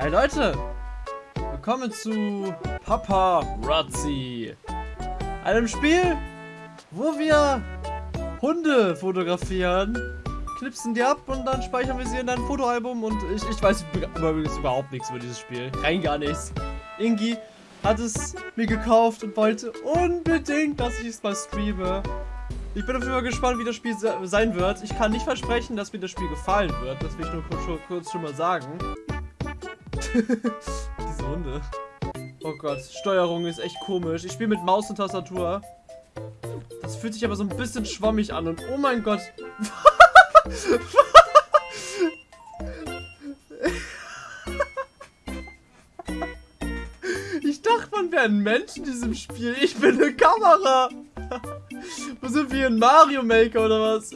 Hi Leute, willkommen zu Papa Razzi, einem Spiel, wo wir Hunde fotografieren, knipsen die ab und dann speichern wir sie in ein Fotoalbum und ich, ich weiß übrigens überhaupt nichts über dieses Spiel, rein gar nichts. Ingi hat es mir gekauft und wollte unbedingt, dass ich es mal streame. Ich bin auf jeden Fall gespannt, wie das Spiel sein wird. Ich kann nicht versprechen, dass mir das Spiel gefallen wird. Das will ich nur kurz, kurz schon mal sagen. Diese Hunde. Oh Gott, Steuerung ist echt komisch. Ich spiele mit Maus und Tastatur. Das fühlt sich aber so ein bisschen schwammig an und oh mein Gott. ich dachte, man wäre ein Mensch in diesem Spiel. Ich bin eine Kamera. Wo sind wir in Mario Maker oder was?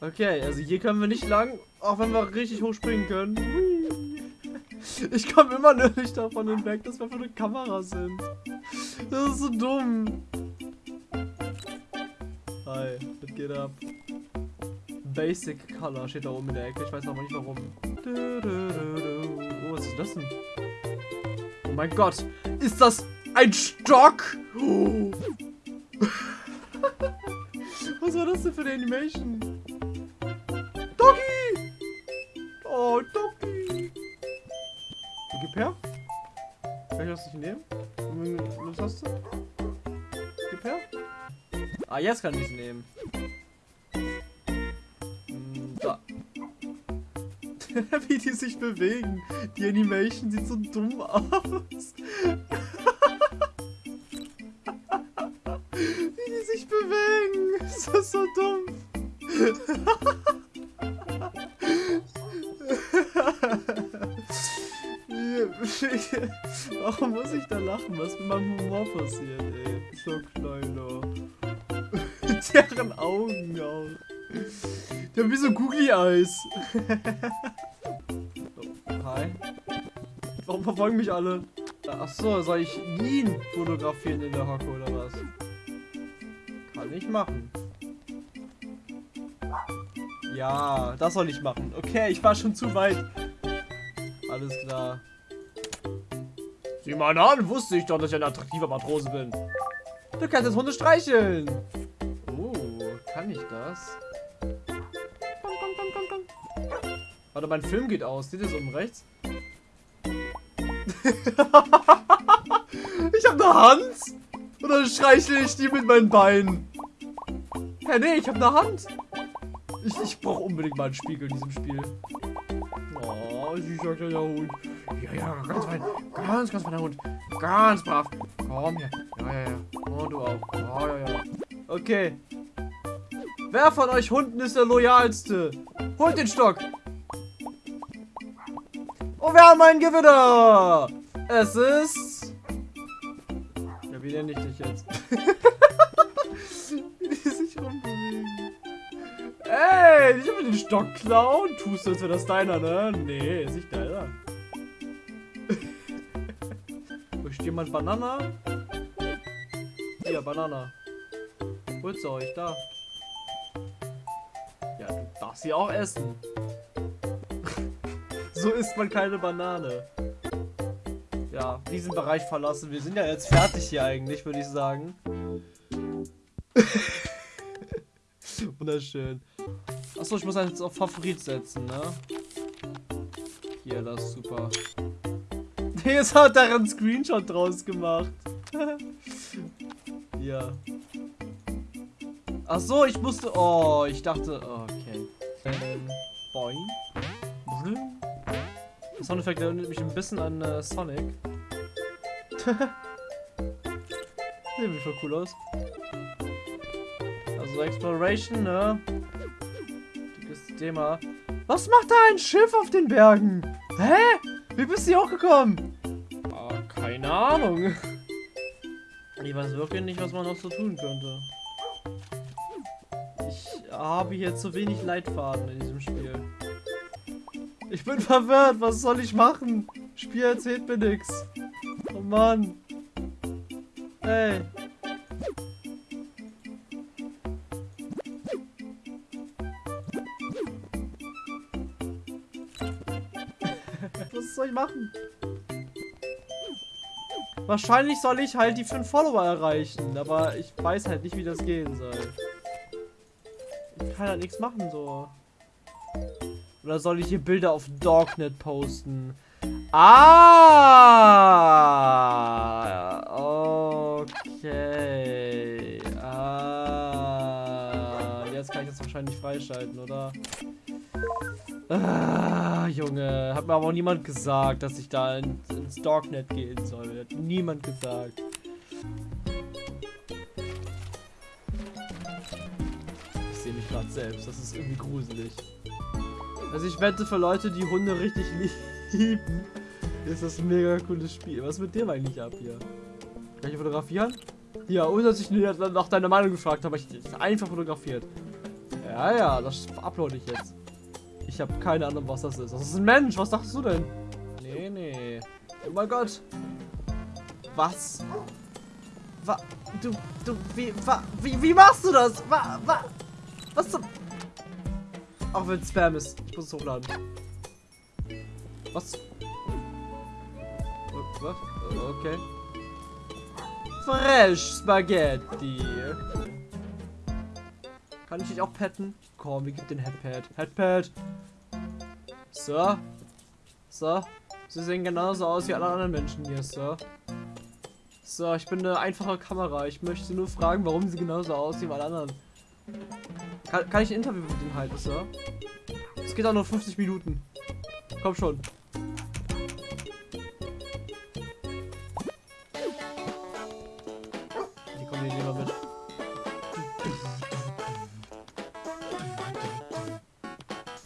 okay, also hier können wir nicht lang, auch wenn wir richtig hoch springen können. Ich komme immer nur nicht davon hinweg, dass wir für eine Kamera sind. Das ist so dumm. Hi, was geht ab? Basic Color steht da oben in der Ecke. Ich weiß aber nicht warum. Oh, was ist das denn? Oh mein Gott. Ist das ein Stock? Oh. was war das denn für eine Animation? Das nicht nehmen? Was hast du? Gib her. Ah, jetzt kann ich es nehmen. Hm, da. Wie die sich bewegen. Die Animation sieht so dumm aus. Wie die sich bewegen. Das ist so dumm. Warum muss ich da lachen? Was mit meinem Humor passiert, ey? So kleiner. Deren Augen auch. Die haben wie so Googly Eyes. oh, hi. Warum verfolgen mich alle? Achso, soll ich ihn fotografieren in der Hocke oder was? Kann ich machen. Ja, das soll ich machen. Okay, ich war schon zu weit. Alles klar. Sieh mal an, wusste ich doch, dass ich ein attraktiver Matrose bin. Du kannst jetzt Hunde streicheln. Oh, kann ich das? Warte, mein Film geht aus. Seht ihr es oben rechts? ich habe eine Hand. Oder streichle ich die mit meinen Beinen? Hä, hey, nee, ich habe eine Hand. Ich, ich brauche unbedingt mal einen Spiegel in diesem Spiel. Oh, süßer kleiner Hund. Ja, ja, ganz fein. Ganz, ganz feiner Hund. Ganz brav. Komm her. Ja, ja, ja. Und du auch. Ja, ja, ja. Okay. Wer von euch Hunden ist der loyalste? Holt den Stock. Und wir haben einen Gewinner. Es ist... Ja, wie nenne ich dich jetzt? wie die sich rumbewegen. Ey, ich will den Stock klauen. Tust du, als wäre das deiner, ne? Nee, ist nicht deiner. Jemand Banana? Hier, Banana. Holt's euch, da. Ja, du darfst sie auch essen. so isst man keine Banane. Ja, diesen Bereich verlassen. Wir sind ja jetzt fertig hier eigentlich, würde ich sagen. Wunderschön. Achso, ich muss jetzt auf Favorit setzen, ne? Hier, das ist super. Jetzt hat er einen Screenshot draus gemacht. ja. Ach so, ich musste. Oh, ich dachte. okay. Boing. Der Soundeffekt erinnert mich ein bisschen an äh, Sonic. Sieht voll cool aus. Also Exploration, ne? Dickes Thema. Was macht da ein Schiff auf den Bergen? Hä? Wie bist du hier hochgekommen? Keine Ahnung. Ich weiß wirklich nicht, was man noch so tun könnte. Ich habe hier zu wenig Leitfaden in diesem Spiel. Ich bin verwirrt. Was soll ich machen? Spiel erzählt mir nichts. Oh Mann. Hey. Was soll ich machen? Wahrscheinlich soll ich halt die 5 Follower erreichen, aber ich weiß halt nicht, wie das gehen soll. Ich kann halt nichts machen, so. Oder soll ich hier Bilder auf Dognet posten? Ah! Okay. Ah. Jetzt kann ich das wahrscheinlich freischalten, oder? Ah, Junge. Hat mir aber auch niemand gesagt, dass ich da in, ins Darknet gehen soll. Hat niemand gesagt. Ich sehe mich gerade selbst. Das ist irgendwie gruselig. Also ich wette für Leute, die Hunde richtig lieben, ist das ein mega cooles Spiel. Was ist mit dem eigentlich ab hier? Kann ich fotografieren? Ja, ohne dass ich nach deiner Meinung gefragt habe, ich einfach fotografiert. Ja, ja, das uploade ich jetzt. Ich habe keine Ahnung, was das ist. Das ist ein Mensch. Was dachtest du denn? Nee, nee. Oh mein Gott. Was? Was? Du, du, wie, wa, wie, wie machst du das? Wa, wa, was zum... Auch wenn es Spam ist. Ich muss es hochladen. Was? Was? Okay. Fresh Spaghetti. Kann ich dich auch petten? Komm, wir geben den Headpad. Headpad. So. So. Sie sehen genauso aus wie alle anderen Menschen hier, Sir. So, ich bin eine einfache Kamera. Ich möchte nur fragen, warum sie genauso aussehen wie alle anderen. Kann, kann ich ein Interview mit denen halten, Sir? Es geht auch nur 50 Minuten. Komm schon.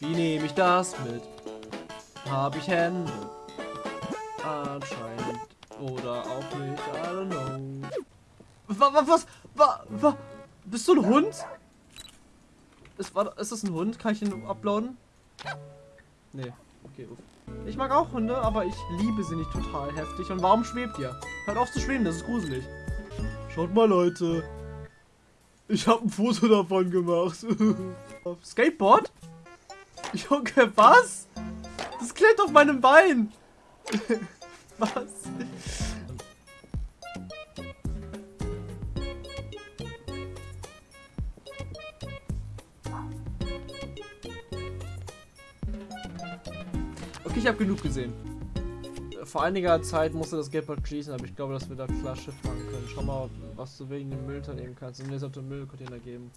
Wie nehme ich das mit? Habe ich Hände? Anscheinend. Oder auch nicht. I don't know. Was? Was? Was? was? Bist du ein Hund? Ist, war, ist das ein Hund? Kann ich ihn uploaden? Nee. Okay, uff. Ich mag auch Hunde, aber ich liebe sie nicht total heftig. Und warum schwebt ihr? Hört auf zu schweben, das ist gruselig. Schaut mal, Leute. Ich habe ein Foto davon gemacht. Skateboard? Junge, was? Das klebt auf meinem Bein. was? Okay, ich habe genug gesehen. Vor einiger Zeit musste das Skateboard schließen, aber ich glaube, dass wir da klar Schiff machen können. Schau mal, was du wegen dem Müll nehmen kannst. Und mir sollte einen Müllcontainer geben.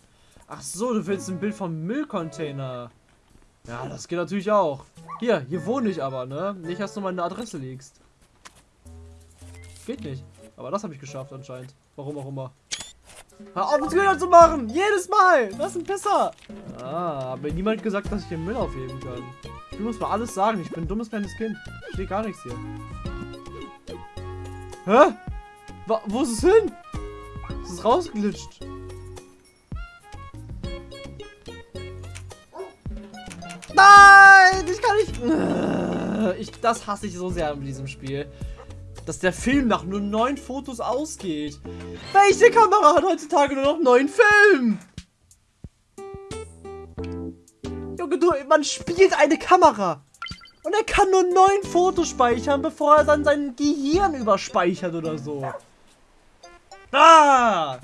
Ach so, du willst ein Bild vom Müllcontainer. Ja, das geht natürlich auch. Hier, hier wohne ich aber, ne? Nicht, dass du meine Adresse legst. Geht nicht. Aber das habe ich geschafft anscheinend. Warum auch immer. Hör auf, mit Köder zu machen! Jedes Mal! Das ist ein Pisser! Ah, aber niemand gesagt, dass ich den Müll aufheben kann. Du musst mir alles sagen. Ich bin ein dummes kleines Kind. Ich stehe gar nichts hier. Hä? Wa wo ist es hin? Es ist rausgeglitscht. Nein! Ich nicht... Ich, das hasse ich so sehr in diesem Spiel. Dass der Film nach nur neun Fotos ausgeht. Welche Kamera hat heutzutage nur noch neun Film? Junge, du, man spielt eine Kamera. Und er kann nur neun Fotos speichern, bevor er dann sein Gehirn überspeichert oder so. Ah!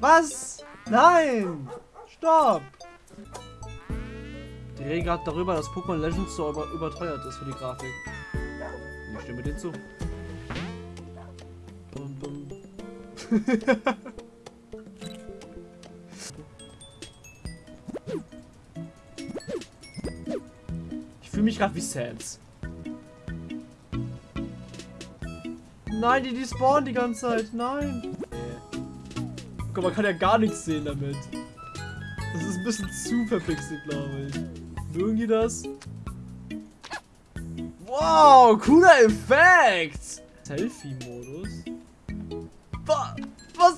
Was? Nein! Stopp! Die reden gerade darüber, dass Pokémon Legends so über überteuert ist für die Grafik. Ich stimme dir zu. Bum, bum. ich fühle mich gerade wie Sans. Nein, die, die spawnen die ganze Zeit. Nein. Guck, man kann ja gar nichts sehen damit. Das ist ein bisschen zu verpixelt, glaube ich. Mögen die das? Wow, cooler Effekt! Selfie-Modus? Was?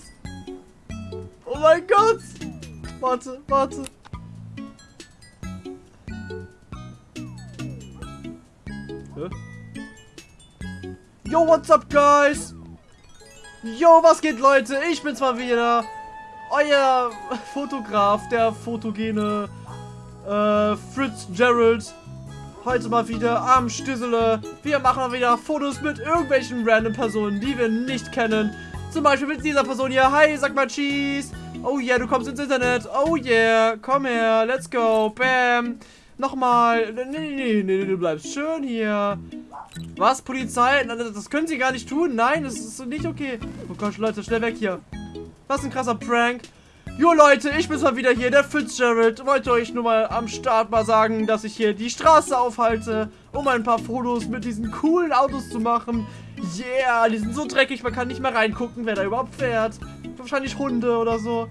Oh mein Gott! Warte, warte. Hä? Yo, what's up, guys? Yo, was geht, Leute? Ich bin's mal wieder. Euer Fotograf, der fotogene äh, Fritz Gerald. Heute mal wieder am Stüssele. Wir machen mal wieder Fotos mit irgendwelchen random Personen, die wir nicht kennen. Zum Beispiel mit dieser Person hier. Hi, sag mal Cheese. Oh yeah, du kommst ins Internet. Oh yeah, komm her, let's go. Bam. Nochmal. Nee, nee, nee, nee, du bleibst schön hier. Was, Polizei? Das können sie gar nicht tun. Nein, das ist nicht okay. Oh Gott, Leute, schnell weg hier. Was ein krasser Prank. Jo Leute, ich bin's mal wieder hier, der Fitzgerald. Wollte euch nur mal am Start mal sagen, dass ich hier die Straße aufhalte, um ein paar Fotos mit diesen coolen Autos zu machen. Yeah, die sind so dreckig, man kann nicht mehr reingucken, wer da überhaupt fährt. Wahrscheinlich Hunde oder so.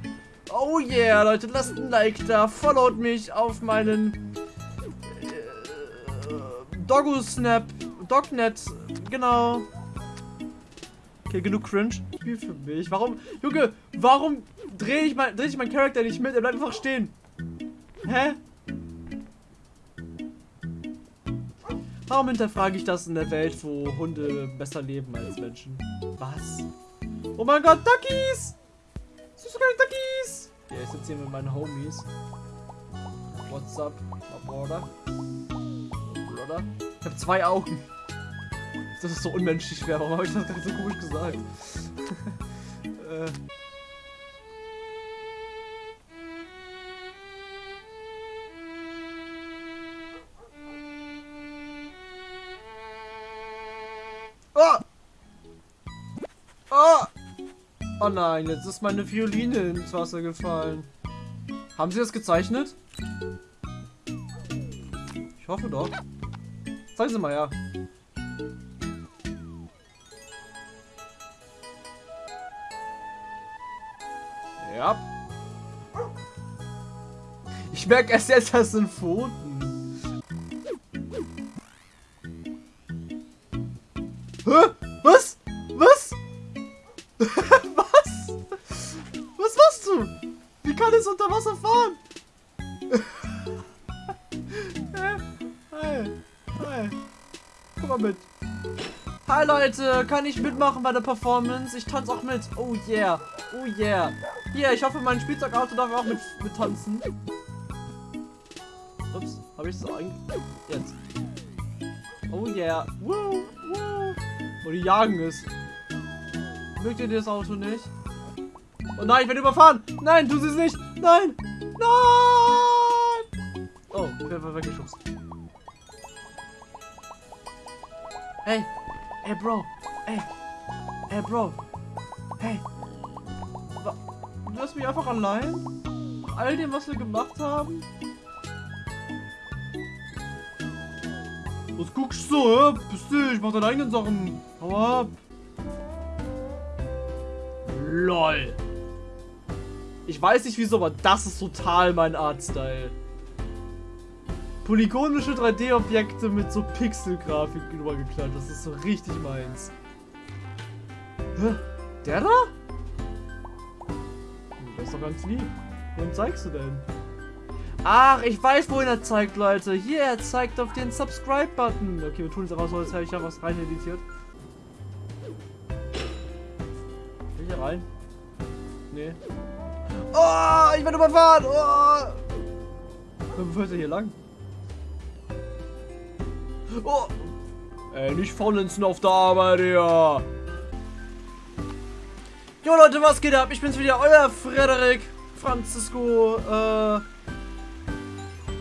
Oh yeah, Leute, lasst ein Like da, followt mich auf meinen äh, Doggo Snap, Dognet, genau. Okay, genug Cringe. Spiel für mich. Warum, Junge, warum drehe ich, mein, dreh ich meinen Charakter nicht mit? Er bleibt einfach stehen. Hä? Warum hinterfrage ich das in der Welt, wo Hunde besser leben als Menschen? Was? Oh mein Gott, Duckies! Süße kleine Duckies! Ja, ich sitze hier mit meinen Homies. What's up, my brother? Brother? Ich habe zwei Augen. Das ist so unmenschlich schwer. Warum habe ich das gerade so komisch gesagt? äh. Oh! Oh! Oh nein, jetzt ist meine Violine ins Wasser gefallen. Haben Sie das gezeichnet? Ich hoffe doch. Zeigen Sie mal, ja. Ja. Ich merke erst jetzt, das sind Pfoten. Hä? Was? Was? Was? Was machst du? Wie kann es unter Wasser fahren? Hi. Hi. Komm mal mit. Hi Leute, kann ich mitmachen bei der Performance? Ich tanze auch mit. Oh yeah. Oh yeah. Hier, ich hoffe, mein Spielzeugauto darf auch mit, mit tanzen. Ups, habe ich es so. Jetzt. Oh yeah. Woo, Oh, die jagen es. Mögt ihr das Auto nicht? Oh nein, ich werde überfahren. Nein, tu es nicht. Nein. Nein. Oh, ich werde weggeschubst. Hey. Hey, Bro. Hey. Hey, Bro. Hey. Du lässt mich einfach allein? All dem, was wir gemacht haben? Was guckst du, hä? Bist du? Ich mach deine eigenen Sachen. Hau ab. LOL. Ich weiß nicht wieso, aber das ist total mein Artstyle. Polygonische 3D-Objekte mit so Pixel-Grafik übergeklatscht. Das ist so richtig meins. Hä? Der da? Das ist doch ganz lieb. Wohin zeigst du denn? Ach, ich weiß, wohin er zeigt, Leute. Hier, er zeigt auf den Subscribe-Button. Okay, wir tun es einfach so, als hätte ich da was rein editiert. Will ich hier rein? Nee. Oh, ich werde überfahren. Oh. Wo führt er hier lang? Oh. Ey, nicht faulenzen auf der Arbeit, ja. Jo Leute, was geht ab? Ich bin's wieder, euer Frederik, Francisco, äh,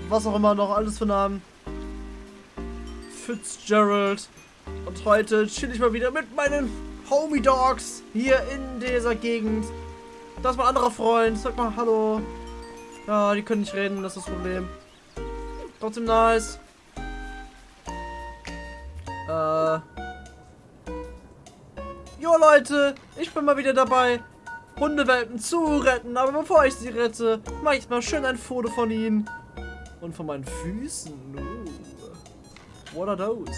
was auch immer noch, alles für Namen. Fitzgerald. Und heute chill ich mal wieder mit meinen Homie Dogs hier in dieser Gegend. Das ist mein anderer Freund. Sag mal Hallo. Ja, die können nicht reden, das ist das Problem. Trotzdem nice. Äh. Jo Leute, ich bin mal wieder dabei, Hundewelpen zu retten. Aber bevor ich sie rette, mache ich mal schön ein Foto von ihnen. Und von meinen Füßen. Uh. What are those?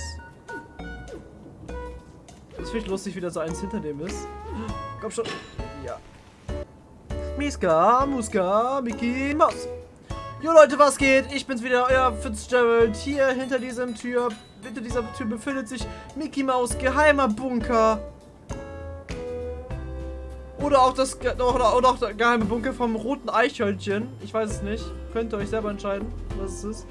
Das finde ich lustig, wie da so eins hinter dem ist. Komm schon. Ja. Miska, Muska, Mickey, Maus. Jo Leute, was geht? Ich bin's wieder, euer Fitzgerald. Hier hinter diesem Tür, hinter dieser Tür befindet sich Mickey Maus geheimer Bunker. Oder auch das oder, oder auch der geheime Bunker vom roten Eichhörnchen. Ich weiß es nicht. Könnt ihr euch selber entscheiden, was es ist.